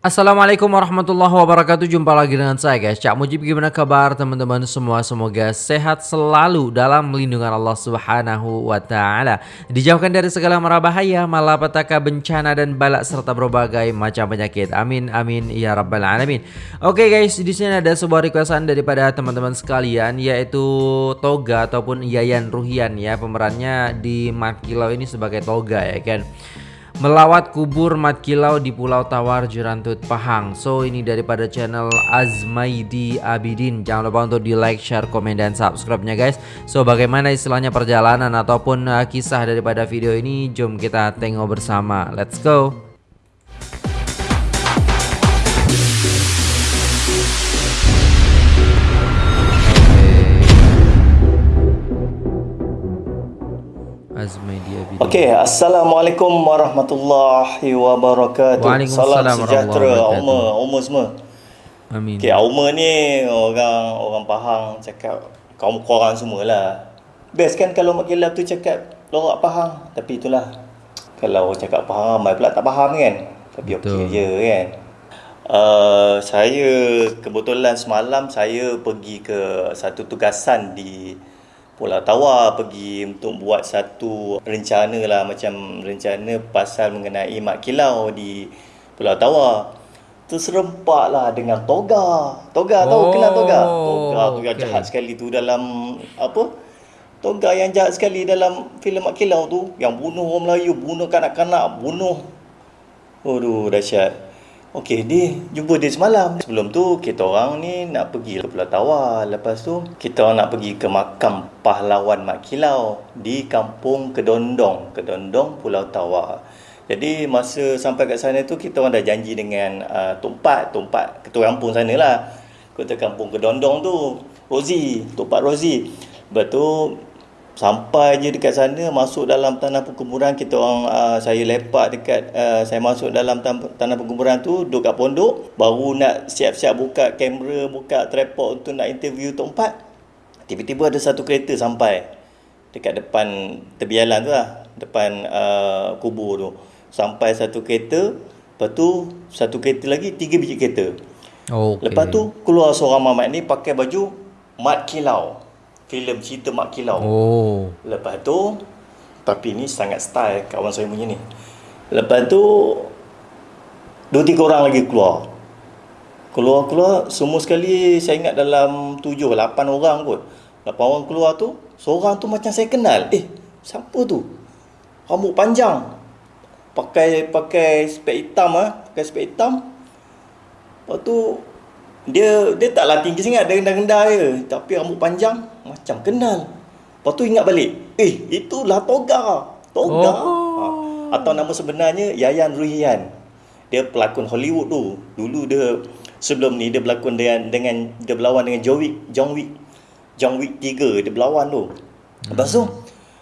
Assalamualaikum warahmatullahi wabarakatuh. Jumpa lagi dengan saya guys. Cak Mujib gimana kabar teman-teman? Semua Semoga sehat selalu dalam lindungan Allah subhanahu wa ta'ala. Dijauhkan dari segala mara bahaya Malapetaka bencana dan balak Serta berbagai macam penyakit. Amin amin ya rabbal alamin. Oke guys di sini ada sebuah requestan daripada teman-teman sekalian Yaitu Toga ataupun Yayan Ruhian ya. Pemerannya di Mat Kilau ini sebagai Toga ya kan Melawat kubur mat kilau di Pulau Tawar Jerantut Pahang. So ini daripada channel Azmaidi Abidin. Jangan lupa untuk di like, share, komen, dan subscribe-nya guys. So bagaimana istilahnya perjalanan ataupun uh, kisah daripada video ini? Jom kita tengok bersama. Let's go Okey, assalamualaikum warahmatullahi wabarakatuh. Waalaikumsalam Salam sejahtera umma, umma semua. Amin. Okey, umma ni orang orang Pahang cakap kaum korang semualah. Best kan kalau mak kilap tu cakap lorak Pahang, tapi itulah kalau cakap Pahang ramai pula tak faham kan. Tapi okey je kan. Uh, saya kebetulan semalam saya pergi ke satu tugasan di Pulau Tawar pergi untuk buat satu rencana lah macam rencana pasal mengenai mak kilau di Pulau Tawar. Terserempak lah dengan toga. Toga oh, tahu kenal toga? Toga tu yang jahat sekali tu dalam apa? Toga yang jahat sekali dalam filem mak kilau tu yang bunuh orang Melayu, bunuh kanak-kanak, bunuh. Aduh dahsyat. Okey, dia jumpa dia semalam. Sebelum tu, kita orang ni nak pergi ke Pulau Tawar. Lepas tu, kita orang nak pergi ke makam pahlawan Mak Kilau di kampung Kedondong. Kedondong, Pulau Tawar. Jadi, masa sampai kat sana tu, kita orang dah janji dengan uh, Tumpat. Tumpat ketua kampung sana lah. Ketua kampung Kedondong tu, Rozi. Tumpat Rozi. Tu, sampai je dekat sana masuk dalam tanah perkuburan kita orang uh, saya lepak dekat uh, saya masuk dalam tanah perkuburan tu duduk kat pondok baru nak siap-siap buka kamera buka tripod untuk nak interview Tok Empat. Tiba-tiba ada satu kereta sampai dekat depan tepi jalan tu lah depan uh, kubur tu. Sampai satu kereta lepas tu satu kereta lagi tiga biji kereta. Oh, okay. lepas tu keluar seorang mamat ni pakai baju mat kilau filem cerita Mak Kilau. Oh. Lepas tu tapi ni sangat style kawan saya punya ni. Lepas tu dua tiga orang lagi keluar. Keluar-keluar semua sekali saya ingat dalam tujuh lapan orang kot. Lapan orang keluar tu, seorang tu macam saya kenal. Eh, siapa tu? Rambut panjang. Pakai pakai spek hitam ah, pakai spek hitam. Lepas tu dia dia taklah tinggi sangat dia rendah-rendah je tapi rambut panjang macam kenal. Lepas tu ingat balik eh itulah Toga. Toga. Oh. ha. atau nama sebenarnya Yayan Ruhian. Dia pelakon Hollywood tu. Dulu dia sebelum ni dia berlakon dengan dengan dia berlawan dengan John Wick John Wick John Wick 3 dia berlawan tu. Lepas tu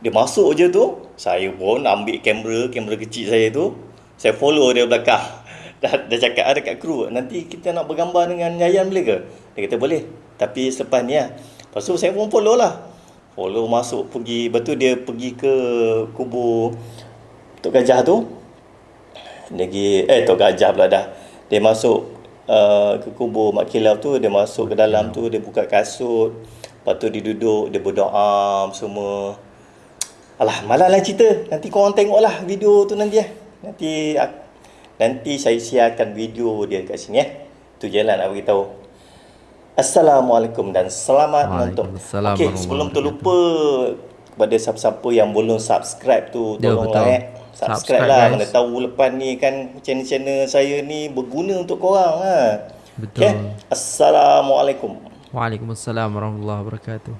dia masuk je tu saya pun ambil kamera kamera kecil saya tu saya follow dia belakang. Dah, dah cakap ada ah, kat kru nanti kita nak bergambar dengan Yayan boleh ke? Dia kata boleh tapi selepas ni lah lepas tu saya pun follow lah follow masuk pergi betul dia pergi ke kubur Tok Gajah tu lagi eh Tok Gajah pula dah dia masuk uh, ke kubur Mak Kilau tu dia masuk ke dalam tu dia buka kasut lepas tu dia duduk dia berdoa semua Alah, malah lah cerita. Nanti korang tengoklah video tu nanti eh. Nanti Nanti saya siarkan video dia kat sini ya. Tu je lah nak beritahu. Assalamualaikum dan selamat menonton. Okey, sebelum tu lupa kepada siapa-siapa yang belum subscribe tu tolong like subscribe, subscribe lah guys. mana tahu lepas ni kan channel-channel saya ni berguna untuk korang ha. Betul. Okay. Assalamualaikum. Waalaikumsalam warahmatullahi wabarakatuh.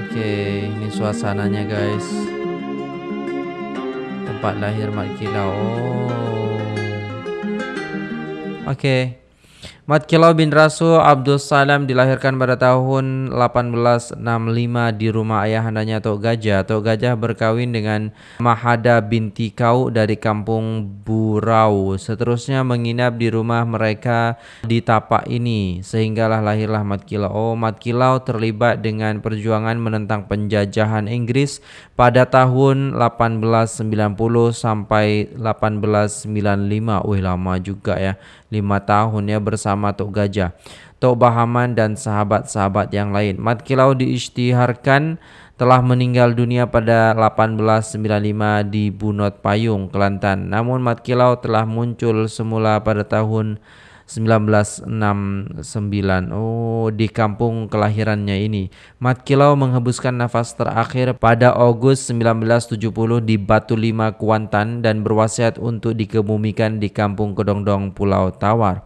Okey, ini suasananya guys tempat lahir Mak Kilau. Oh. Okey. Mat Kilau bin Rasul Abdul Salam dilahirkan pada tahun 1865 di rumah ayahandanya Tok Gajah. Tok Gajah berkawin dengan Mahada binti Kau dari kampung Burau. Seterusnya menginap di rumah mereka di tapak ini sehinggalah lahirlah Mat Kilau. Oh, Mat Kilau terlibat dengan perjuangan menentang penjajahan Inggris pada tahun 1890 sampai 1895. Wih lama juga ya. 5 tahun ya bersama Tok Gajah, Tok Bahaman dan sahabat-sahabat yang lain. Mat Kilau diisytiharkan telah meninggal dunia pada 1895 di Bunot Payung, Kelantan. Namun Mat Kilau telah muncul semula pada tahun 1969. Oh, di kampung kelahirannya ini. Mat Kilau menghembuskan nafas terakhir pada Agustus 1970 di Batu Lima, Kuantan dan berwasiat untuk dikebumikan di kampung Kedongdong, Pulau Tawar.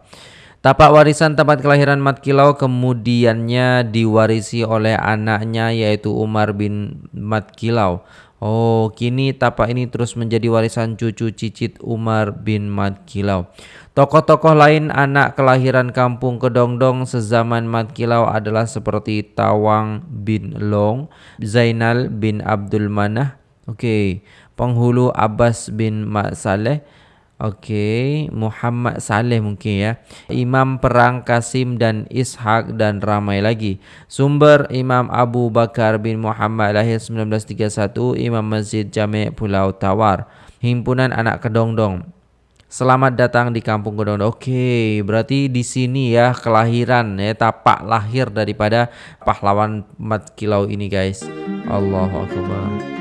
Tapak warisan tempat kelahiran Mat Kilau kemudiannya diwarisi oleh anaknya yaitu Umar bin Mat Kilau. Oh, kini tapak ini terus menjadi warisan cucu cicit Umar bin Mat Kilau. Tokoh-tokoh lain anak kelahiran kampung Kedongdong sezaman Mat Kilau adalah seperti Tawang bin Long, Zainal bin Abdul Manah, oke, okay. penghulu Abbas bin Mat Saleh, oke. Muhammad Saleh mungkin ya, Imam Perang Kasim dan Ishak dan ramai lagi. Sumber Imam Abu Bakar bin Muhammad lahir 1931, Imam Masjid Jami' Pulau Tawar. Himpunan Anak Kedongdong Selamat datang di Kampung Gedong. Oke, berarti di sini ya kelahiran ya tapak lahir daripada pahlawan Mat Kilau ini guys. Allahu akbar.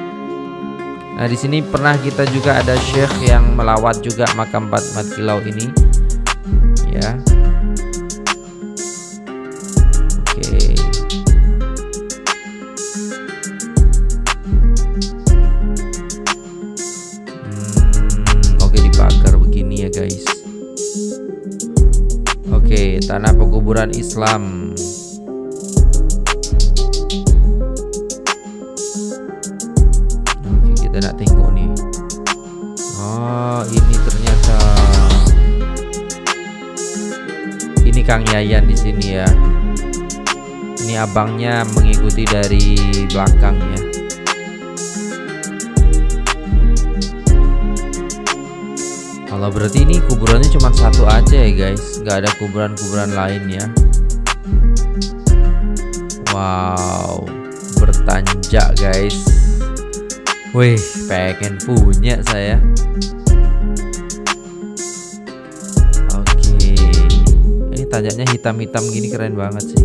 Nah, di sini pernah kita juga ada syekh yang melawat juga makam Mat Kilau ini. Ya. tanah pekuburan Islam Oh ini ternyata. Ini Kang Yayan di sini ya. Ini abangnya mengikuti dari belakang ya. Kalau berarti ini kuburannya cuma satu aja ya guys. Nggak ada kuburan-kuburan lain ya. Wow bertanjak guys Wih pengen punya saya. Oke. Ini tanjaknya hitam-hitam gini keren banget sih.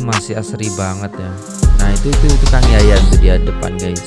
Masih asri banget ya. Nah itu itu itu Kang Yayan tuh dia depan guys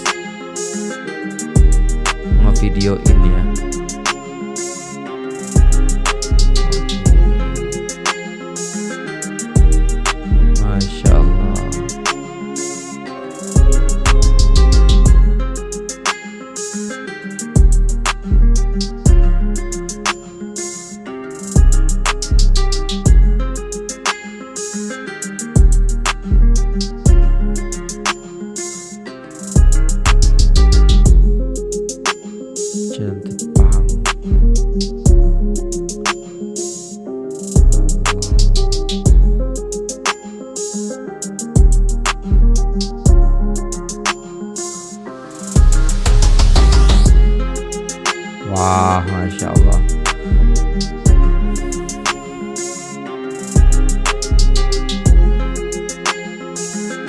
mau video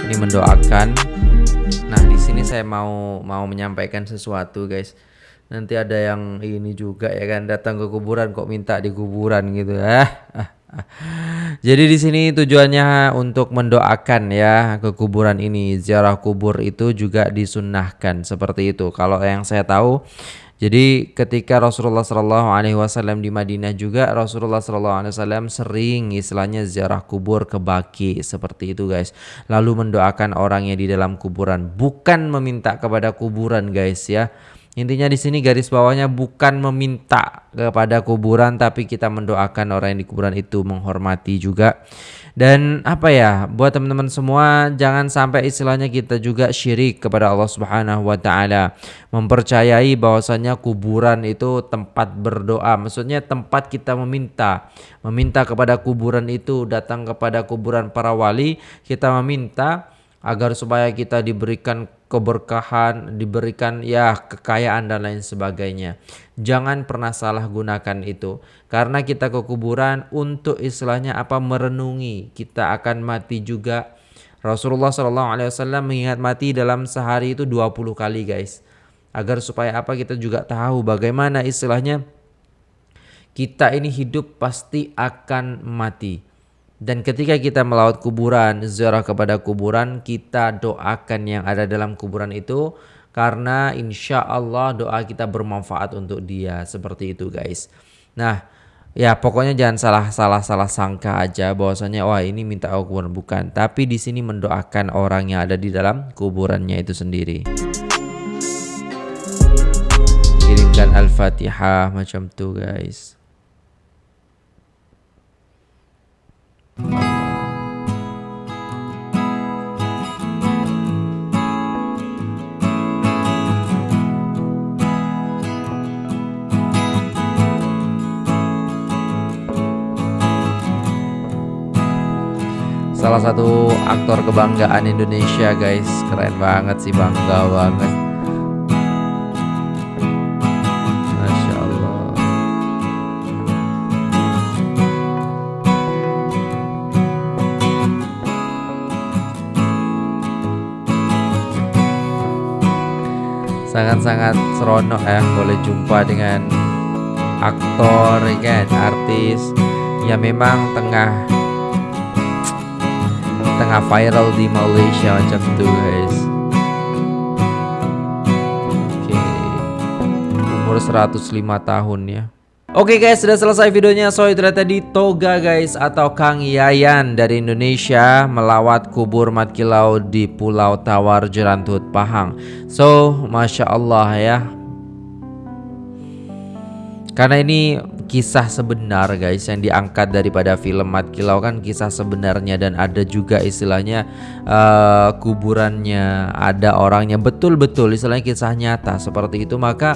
ini ya mendoakan. Nah, di sini saya mau mau menyampaikan sesuatu, guys. Nanti ada yang ini juga ya kan datang ke kuburan kok minta di kuburan gitu ya. Jadi di sini tujuannya untuk mendoakan ya ke kuburan ini. Ziarah kubur itu juga disunahkan seperti itu. Kalau yang saya tahu jadi ketika Rasulullah Shallallahu Alaihi Wasallam di Madinah juga Rasulullah Shallallahu Alaihi Wasallam sering istilahnya ziarah kubur ke baki seperti itu guys. Lalu mendoakan orang yang di dalam kuburan bukan meminta kepada kuburan guys ya. Intinya di sini garis bawahnya bukan meminta kepada kuburan tapi kita mendoakan orang yang di kuburan itu menghormati juga. Dan apa ya, buat teman-teman semua jangan sampai istilahnya kita juga syirik kepada Allah Subhanahu wa taala. Mempercayai bahwasanya kuburan itu tempat berdoa, maksudnya tempat kita meminta. Meminta kepada kuburan itu, datang kepada kuburan para wali, kita meminta agar supaya kita diberikan keberkahan, diberikan ya kekayaan dan lain sebagainya. Jangan pernah salah gunakan itu karena kita ke kuburan untuk istilahnya apa merenungi kita akan mati juga. Rasulullah Wasallam mengingat mati dalam sehari itu 20 kali guys. Agar supaya apa kita juga tahu bagaimana istilahnya kita ini hidup pasti akan mati dan ketika kita melawat kuburan, ziarah kepada kuburan, kita doakan yang ada dalam kuburan itu karena insya Allah doa kita bermanfaat untuk dia seperti itu guys. Nah ya pokoknya jangan salah salah salah sangka aja bahwasanya wah ini minta kuburan bukan, tapi di sini mendoakan orang yang ada di dalam kuburannya itu sendiri. Kirimkan al-fatihah macam tuh guys. Salah satu aktor kebanggaan Indonesia guys. Keren banget sih bangga banget. Sangat-sangat seronok ya. Boleh jumpa dengan aktor ya kan? Artis yang memang tengah tengah viral di Malaysia macam tuh guys oke umur 105 tahun ya Oke okay guys, sudah selesai videonya. So itu tadi Toga guys atau Kang Yayan dari Indonesia melawat kubur Mat Kilau di Pulau Tawar Jerantut Pahang. So, masya Allah ya. Karena ini kisah sebenar guys yang diangkat daripada film Mat Kilau kan kisah sebenarnya dan ada juga istilahnya uh, kuburannya, ada orangnya betul-betul istilahnya kisah nyata seperti itu maka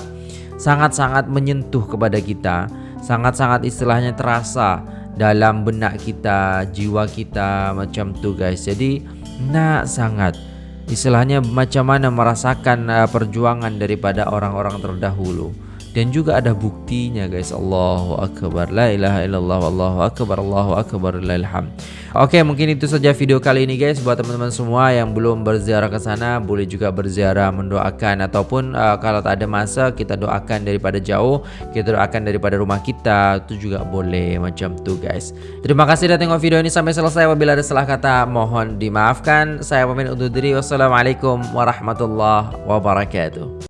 sangat-sangat menyentuh kepada kita, sangat-sangat istilahnya terasa dalam benak kita, jiwa kita macam tu guys. Jadi nak sangat istilahnya macam mana merasakan uh, perjuangan daripada orang-orang terdahulu dan juga ada buktinya guys. Allahu Akbar. La ilaha illallah Allahu Akbar Allahu Akbar ilham Oke mungkin itu saja video kali ini guys. Buat teman-teman semua yang belum berziarah ke sana boleh juga berziarah mendoakan. Ataupun uh, kalau tak ada masa kita doakan daripada jauh. Kita doakan daripada rumah kita. Itu juga boleh macam tuh guys. Terima kasih sudah tengok video ini sampai selesai. Apabila ada salah kata mohon dimaafkan. Saya pamit undur diri. Wassalamualaikum warahmatullahi wabarakatuh